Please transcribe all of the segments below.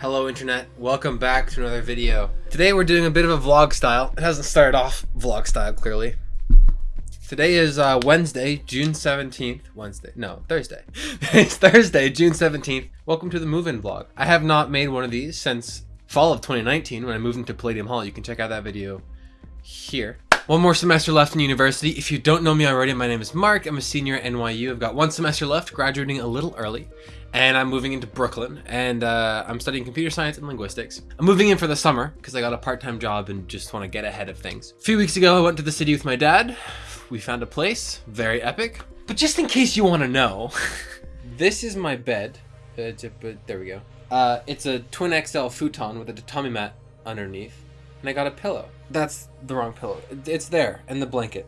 Hello internet, welcome back to another video. Today we're doing a bit of a vlog style. It hasn't started off vlog style clearly. Today is uh, Wednesday, June 17th. Wednesday, no, Thursday. it's Thursday, June 17th. Welcome to the move-in vlog. I have not made one of these since fall of 2019 when I moved into Palladium Hall. You can check out that video here. One more semester left in university. If you don't know me already, my name is Mark. I'm a senior at NYU. I've got one semester left, graduating a little early, and I'm moving into Brooklyn, and uh, I'm studying computer science and linguistics. I'm moving in for the summer because I got a part-time job and just want to get ahead of things. A few weeks ago, I went to the city with my dad. We found a place, very epic. But just in case you want to know, this is my bed. Uh, there we go. Uh, it's a twin XL futon with a tatami mat underneath and I got a pillow. That's the wrong pillow. It's there, and the blanket.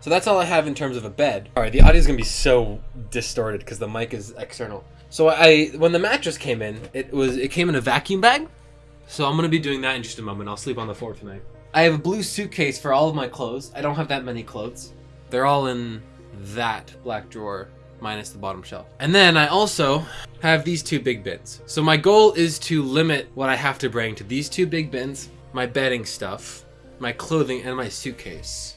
So that's all I have in terms of a bed. All right, the audio is gonna be so distorted because the mic is external. So I, when the mattress came in, it was it came in a vacuum bag. So I'm gonna be doing that in just a moment. I'll sleep on the floor tonight. I have a blue suitcase for all of my clothes. I don't have that many clothes. They're all in that black drawer minus the bottom shelf. And then I also have these two big bins. So my goal is to limit what I have to bring to these two big bins my bedding stuff, my clothing, and my suitcase.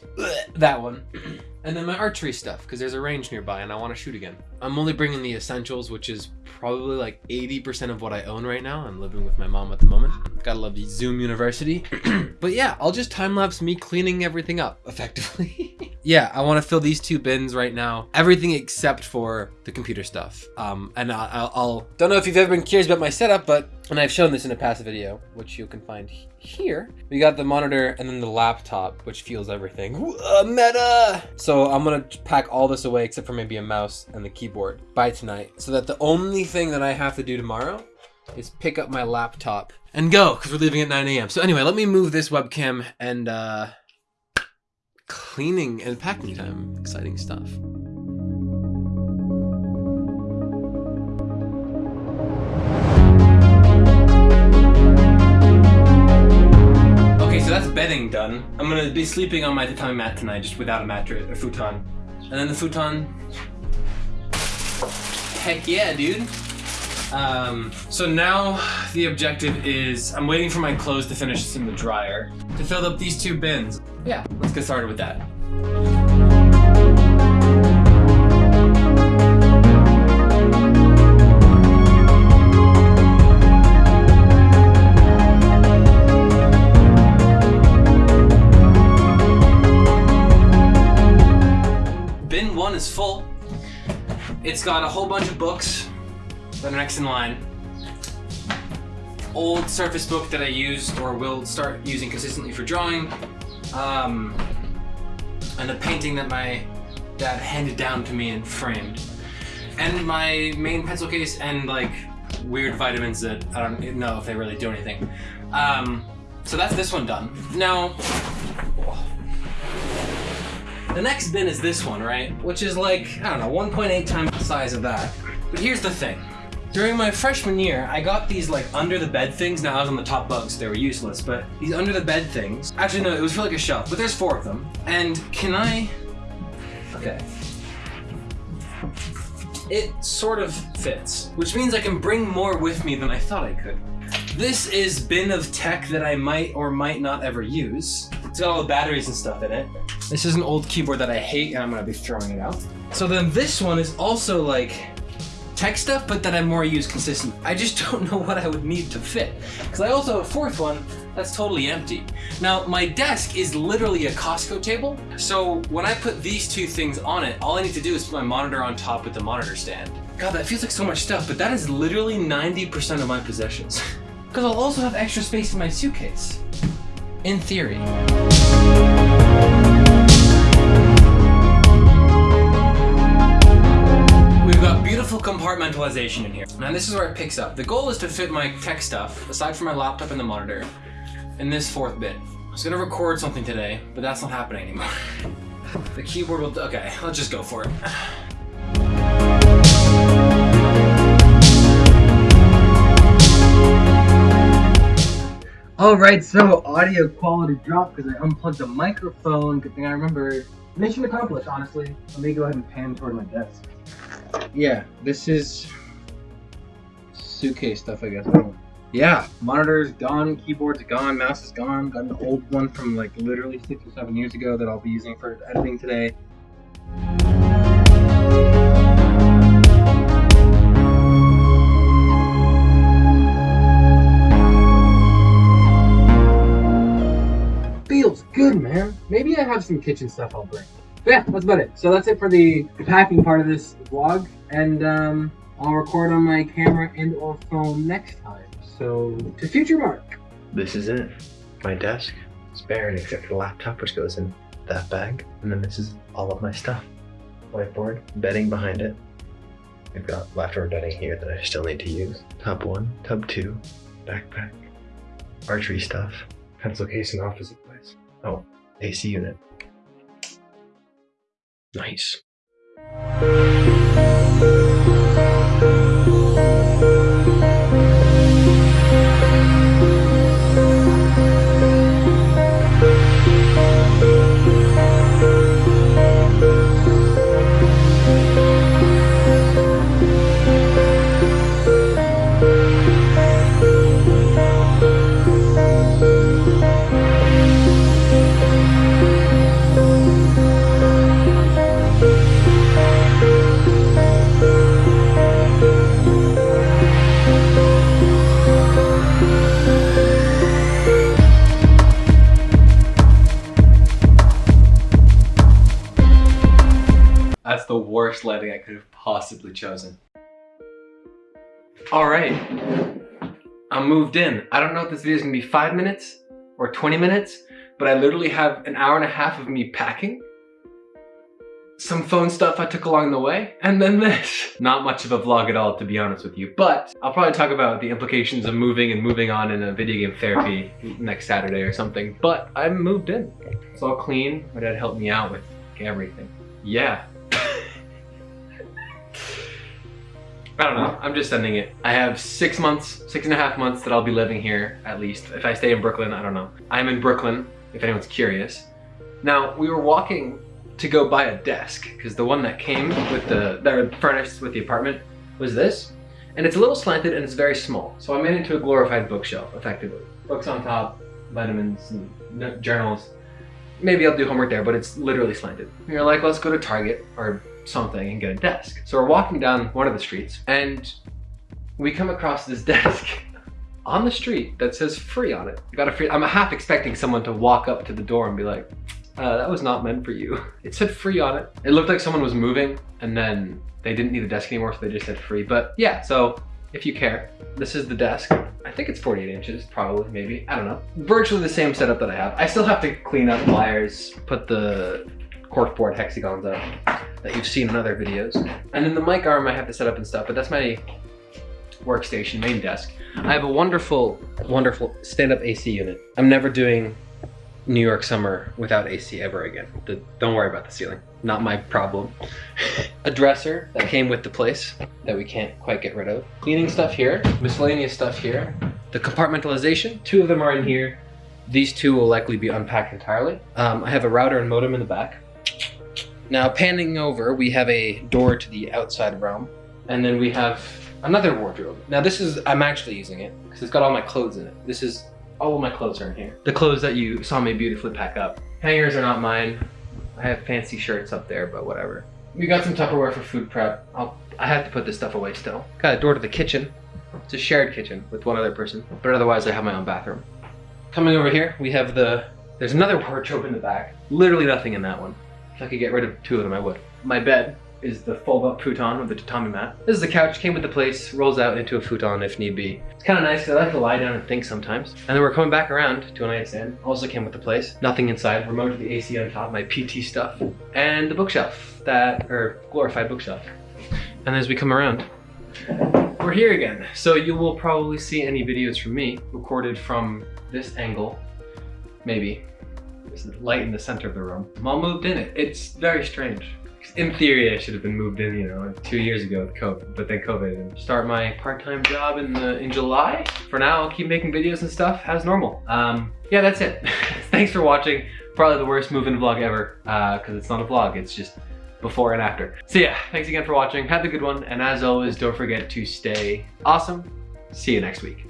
that one. And then my archery stuff, because there's a range nearby and I want to shoot again. I'm only bringing the essentials, which is probably like 80% of what I own right now. I'm living with my mom at the moment. Gotta love the Zoom University. but yeah, I'll just time-lapse me cleaning everything up, effectively. yeah, I want to fill these two bins right now. Everything except for the computer stuff. Um, and I'll, I'll, don't know if you've ever been curious about my setup, but, and I've shown this in a past video, which you can find here. We got the monitor and then the laptop, which feels everything. Uh, meta! So I'm gonna pack all this away except for maybe a mouse and the keyboard by tonight. So that the only thing that I have to do tomorrow is pick up my laptop and go, because we're leaving at 9 a.m. So anyway, let me move this webcam and uh, cleaning and packing time. Exciting stuff. Done. I'm gonna be sleeping on my tatami mat tonight, just without a mattress, a futon. And then the futon, heck yeah, dude. Um, so now the objective is, I'm waiting for my clothes to finish in the dryer to fill up these two bins. Yeah, let's get started with that. Is full. It's got a whole bunch of books that are next in line. Old Surface book that I used or will start using consistently for drawing. Um, and a painting that my dad handed down to me and framed. And my main pencil case and like weird vitamins that I don't know if they really do anything. Um, so that's this one done. Now, the next bin is this one, right? Which is like, I don't know, 1.8 times the size of that. But here's the thing. During my freshman year, I got these like under the bed things. Now I was on the top bunk, so they were useless, but these under the bed things. Actually, no, it was for like a shelf, but there's four of them. And can I, okay. It sort of fits, which means I can bring more with me than I thought I could. This is bin of tech that I might or might not ever use. It's got all the batteries and stuff in it. This is an old keyboard that I hate and I'm gonna be throwing it out. So then this one is also like tech stuff, but that I more use consistently. I just don't know what I would need to fit. Because I also have a fourth one that's totally empty. Now, my desk is literally a Costco table, so when I put these two things on it, all I need to do is put my monitor on top with the monitor stand. God, that feels like so much stuff, but that is literally 90% of my possessions. Because I'll also have extra space in my suitcase. In theory. We've got beautiful compartmentalization in here. Now this is where it picks up. The goal is to fit my tech stuff, aside from my laptop and the monitor, in this fourth bit. I was gonna record something today, but that's not happening anymore. the keyboard will, okay, let's just go for it. Alright, so audio quality dropped because I unplugged the microphone. Good thing I remember. Mission accomplished, honestly. Let me go ahead and pan toward my desk yeah, this is suitcase stuff, I guess. Yeah, monitor's gone, keyboard's gone, mouse is gone. Got an old one from like literally six or seven years ago that I'll be using for editing today. Good, man. Maybe I have some kitchen stuff I'll bring. But yeah, that's about it. So that's it for the packing part of this vlog. And um, I'll record on my camera and or phone next time. So to future Mark. This is it. My desk. It's barren except for the laptop, which goes in that bag. And then this is all of my stuff. Whiteboard, bedding behind it. I've got leftover bedding here that I still need to use. Tub one, tub two, backpack, archery stuff, pencil case and office supplies. Oh, AC unit. Nice. Worst lighting I could have possibly chosen. All right, I'm moved in. I don't know if this video is gonna be five minutes or 20 minutes, but I literally have an hour and a half of me packing, some phone stuff I took along the way, and then this. Not much of a vlog at all, to be honest with you, but I'll probably talk about the implications of moving and moving on in a video game therapy next Saturday or something, but I'm moved in. It's all clean. My dad helped me out with everything. Yeah, I don't know. I'm just sending it. I have six months, six and a half months that I'll be living here, at least. If I stay in Brooklyn, I don't know. I'm in Brooklyn, if anyone's curious. Now, we were walking to go buy a desk, because the one that came with the, that were furnished with the apartment was this. And it's a little slanted and it's very small. So I made it into a glorified bookshelf, effectively. Books on top, vitamins, and journals. Maybe I'll do homework there, but it's literally slanted. We are like, let's go to Target or something and get a desk. So we're walking down one of the streets and we come across this desk on the street that says free on it. got a free, I'm half expecting someone to walk up to the door and be like, uh, that was not meant for you. It said free on it. It looked like someone was moving and then they didn't need the desk anymore, so they just said free. But yeah, so if you care, this is the desk. I think it's 48 inches, probably, maybe. I don't know. Virtually the same setup that I have. I still have to clean up wires, put the corkboard hexagons up that you've seen in other videos. And then the mic arm I have to set up and stuff, but that's my workstation, main desk. I have a wonderful, wonderful stand-up AC unit. I'm never doing New York summer without AC ever again. The, don't worry about the ceiling. Not my problem. a dresser that came with the place that we can't quite get rid of. Cleaning stuff here, miscellaneous stuff here. The compartmentalization, two of them are in here. These two will likely be unpacked entirely. Um, I have a router and modem in the back. Now panning over, we have a door to the outside realm, and then we have another wardrobe. Now this is, I'm actually using it, because it's got all my clothes in it. This is, all of my clothes are in here. The clothes that you saw me beautifully pack up. Hangers are not mine. I have fancy shirts up there, but whatever. We got some Tupperware for food prep. I'll, I have to put this stuff away still. Got a door to the kitchen. It's a shared kitchen with one other person, but otherwise I have my own bathroom. Coming over here, we have the, there's another wardrobe in the back. Literally nothing in that one. If I could get rid of two of them, I would. My bed is the fold-up futon with the tatami mat. This is the couch, came with the place, rolls out into a futon if need be. It's kind of nice because I like to lie down and think sometimes. And then we're coming back around to an nightstand. Also came with the place. Nothing inside. Remote to the AC on top, my PT stuff. And the bookshelf, that, or glorified bookshelf. And as we come around, we're here again. So you will probably see any videos from me recorded from this angle, maybe. There's light in the center of the room. I'm all moved in it. It's very strange. In theory, I should have been moved in, you know, two years ago with COVID, but then COVID. And start my part-time job in the in July. For now, I'll keep making videos and stuff as normal. Um, yeah, that's it. Thanks for watching. Probably the worst move-in vlog ever, because uh, it's not a vlog. It's just before and after. So yeah, thanks again for watching. Have a good one, and as always, don't forget to stay awesome. See you next week.